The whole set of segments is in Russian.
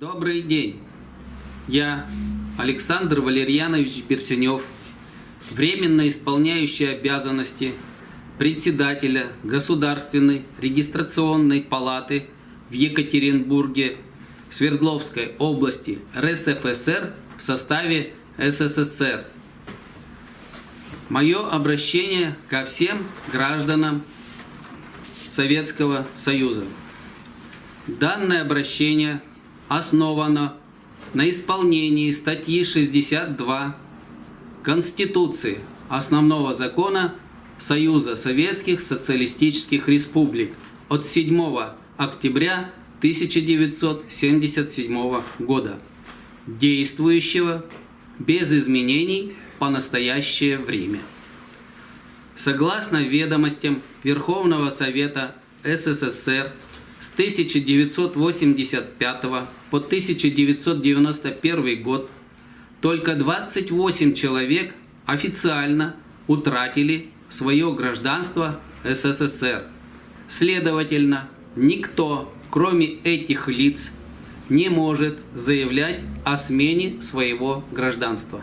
Добрый день! Я Александр Валерьянович Берсенев, временно исполняющий обязанности председателя Государственной регистрационной палаты в Екатеринбурге Свердловской области РСФСР в составе СССР. Мое обращение ко всем гражданам Советского Союза. Данное обращение основано на исполнении статьи 62 Конституции Основного закона Союза Советских Социалистических Республик от 7 октября 1977 года, действующего без изменений по настоящее время. Согласно ведомостям Верховного Совета СССР с 1985 по 1991 год только 28 человек официально утратили свое гражданство СССР. Следовательно, никто, кроме этих лиц, не может заявлять о смене своего гражданства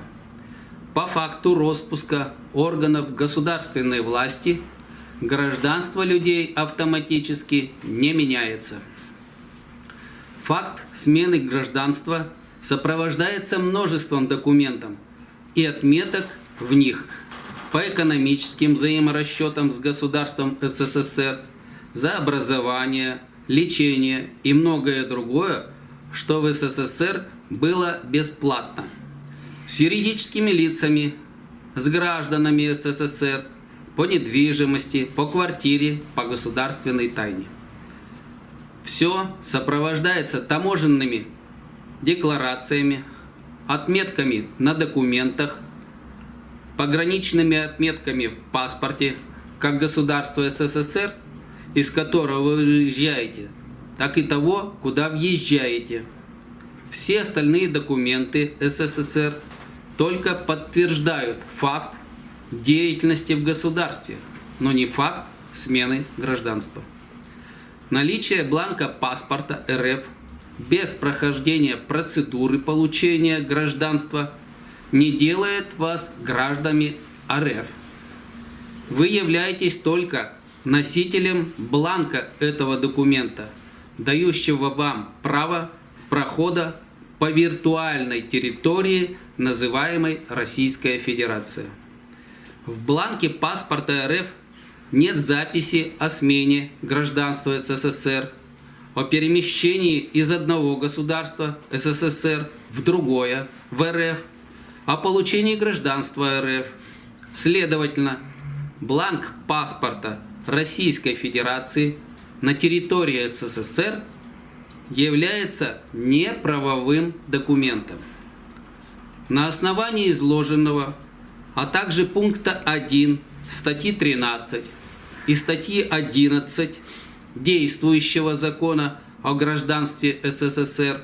по факту распуска органов государственной власти гражданство людей автоматически не меняется. Факт смены гражданства сопровождается множеством документов и отметок в них по экономическим взаиморасчетам с государством СССР за образование, лечение и многое другое, что в СССР было бесплатно с юридическими лицами, с гражданами СССР по недвижимости, по квартире, по государственной тайне. Все сопровождается таможенными декларациями, отметками на документах, пограничными отметками в паспорте, как государство СССР, из которого вы выезжаете, так и того, куда въезжаете. Все остальные документы СССР – только подтверждают факт деятельности в государстве, но не факт смены гражданства. Наличие бланка паспорта РФ без прохождения процедуры получения гражданства не делает вас гражданами РФ. Вы являетесь только носителем бланка этого документа, дающего вам право прохода по виртуальной территории называемой Российская Федерация. В бланке паспорта РФ нет записи о смене гражданства СССР, о перемещении из одного государства СССР в другое, в РФ, о получении гражданства РФ. Следовательно, бланк паспорта Российской Федерации на территории СССР является неправовым документом. На основании изложенного, а также пункта 1 статьи 13 и статьи 11 действующего закона о гражданстве СССР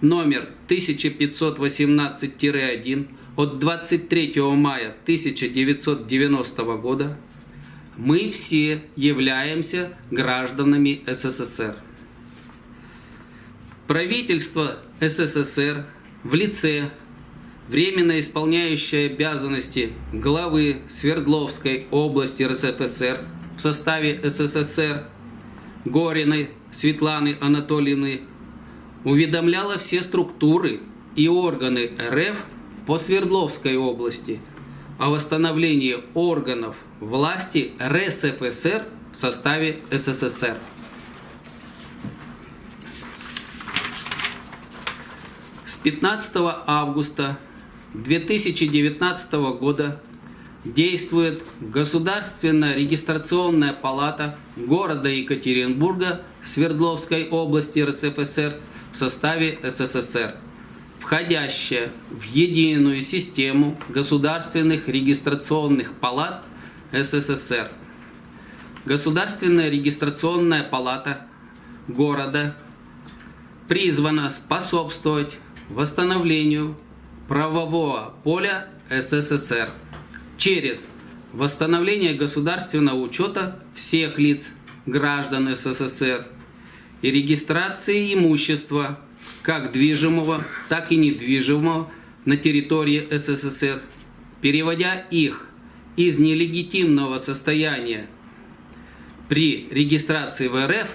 номер 1518-1 от 23 мая 1990 года мы все являемся гражданами СССР. Правительство СССР в лице временно исполняющая обязанности главы Свердловской области РСФСР в составе СССР Гориной Светланы Анатольевны уведомляла все структуры и органы РФ по Свердловской области о восстановлении органов власти РСФСР в составе СССР. С 15 августа 2019 года действует Государственная регистрационная палата города Екатеринбурга Свердловской области РСФСР в составе СССР, входящая в единую систему государственных регистрационных палат СССР. Государственная регистрационная палата города призвана способствовать восстановлению правового поля СССР через восстановление государственного учета всех лиц граждан СССР и регистрации имущества как движимого, так и недвижимого на территории СССР, переводя их из нелегитимного состояния при регистрации в РФ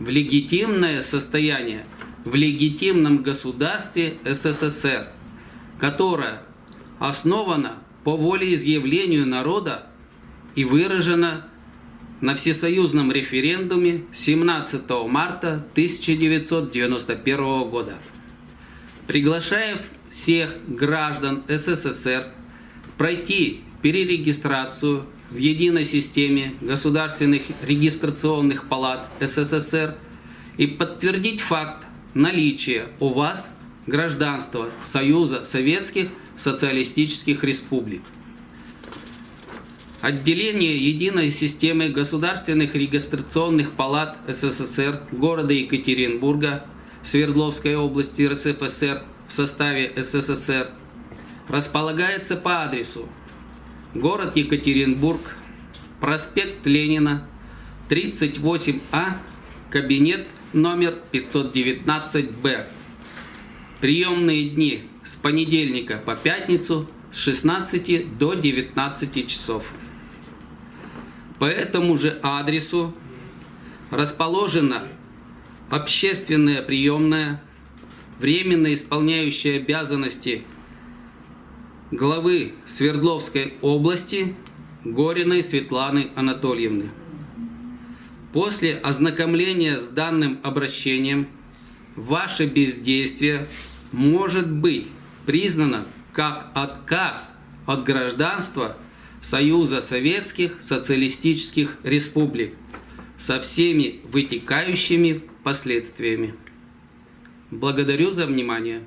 в легитимное состояние в легитимном государстве СССР, которое основано по волеизъявлению народа и выражено на всесоюзном референдуме 17 марта 1991 года. Приглашаем всех граждан СССР пройти перерегистрацию в единой системе государственных регистрационных палат СССР и подтвердить факт наличия у вас гражданства Союза Советских Социалистических Республик. Отделение единой системы государственных регистрационных палат СССР города Екатеринбурга Свердловской области РСФСР в составе СССР располагается по адресу город Екатеринбург, проспект Ленина, 38А, кабинет номер 519-Б. Приемные дни с понедельника по пятницу с 16 до 19 часов. По этому же адресу расположена общественная приемная, временно исполняющая обязанности главы Свердловской области Гориной Светланы Анатольевны. После ознакомления с данным обращением ваше бездействие может быть признано как отказ от гражданства Союза Советских Социалистических Республик со всеми вытекающими последствиями. Благодарю за внимание.